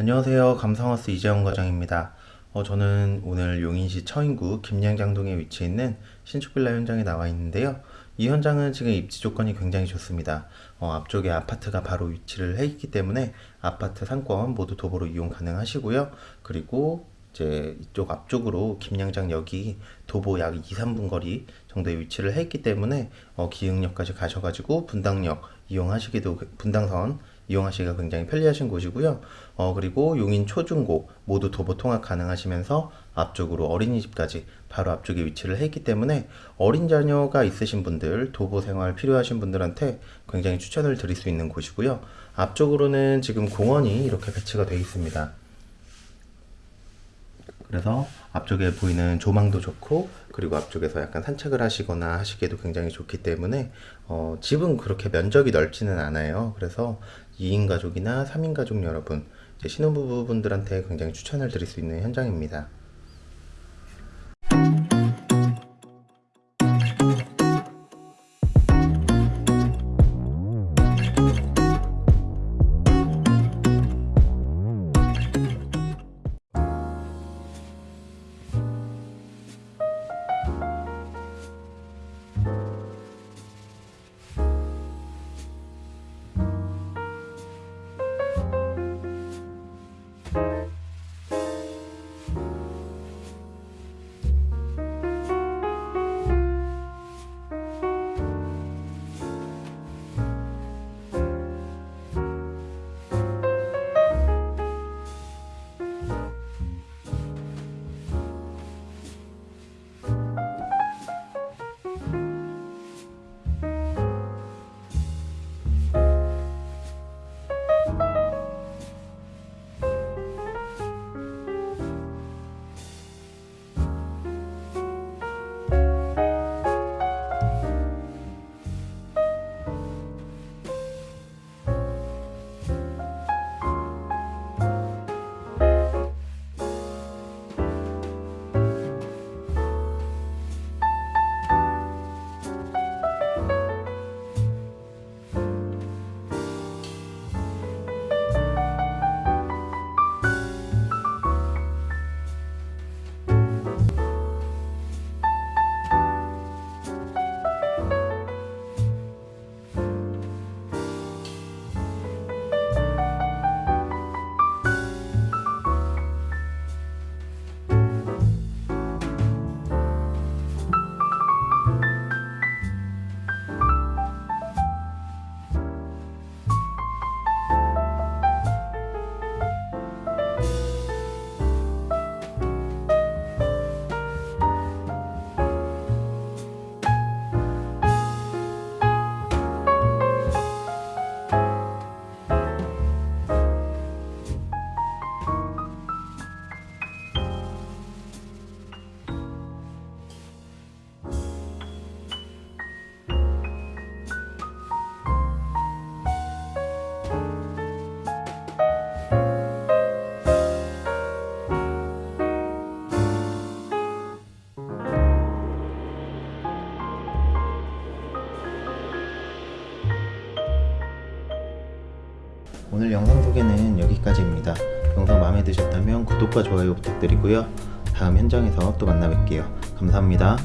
안녕하세요. 감성하우스 이재원 과장입니다. 어, 저는 오늘 용인시 처인구 김양장동에 위치해 있는 신축 빌라 현장에 나와 있는데요. 이 현장은 지금 입지 조건이 굉장히 좋습니다. 어, 앞쪽에 아파트가 바로 위치를 해 있기 때문에 아파트 상권 모두 도보로 이용 가능하시고요. 그리고 이제 이쪽 앞쪽으로 김양장역이 도보 약 2, 3분 거리 정도에 위치를 해 있기 때문에 어, 기흥역까지 가셔가지고 분당역 이용하시기도 분당선 이용하시기가 굉장히 편리하신 곳이고요. 어, 그리고 용인 초중고 모두 도보 통학 가능하시면서 앞쪽으로 어린이집까지 바로 앞쪽에 위치를 해 있기 때문에 어린 자녀가 있으신 분들, 도보 생활 필요하신 분들한테 굉장히 추천을 드릴 수 있는 곳이고요. 앞쪽으로는 지금 공원이 이렇게 배치가 되어 있습니다. 그래서 앞쪽에 보이는 조망도 좋고 그리고 앞쪽에서 약간 산책을 하시거나 하시기에도 굉장히 좋기 때문에 어, 집은 그렇게 면적이 넓지는 않아요. 그래서 2인 가족이나 3인 가족 여러분 신혼부부분들한테 굉장히 추천을 드릴 수 있는 현장입니다. 오늘 영상 소개는 여기까지입니다. 영상 마음에 드셨다면 구독과 좋아요 부탁드리고요. 다음 현장에서 또 만나 뵐게요. 감사합니다.